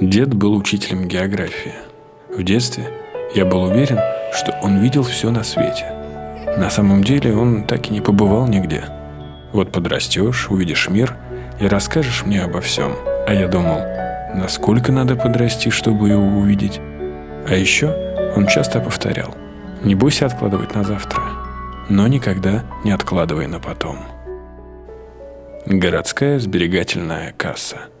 Дед был учителем географии. В детстве я был уверен, что он видел все на свете. На самом деле он так и не побывал нигде. Вот подрастешь, увидишь мир и расскажешь мне обо всем. А я думал, насколько надо подрасти, чтобы его увидеть. А еще он часто повторял, не бойся откладывать на завтра, но никогда не откладывай на потом. Городская сберегательная касса –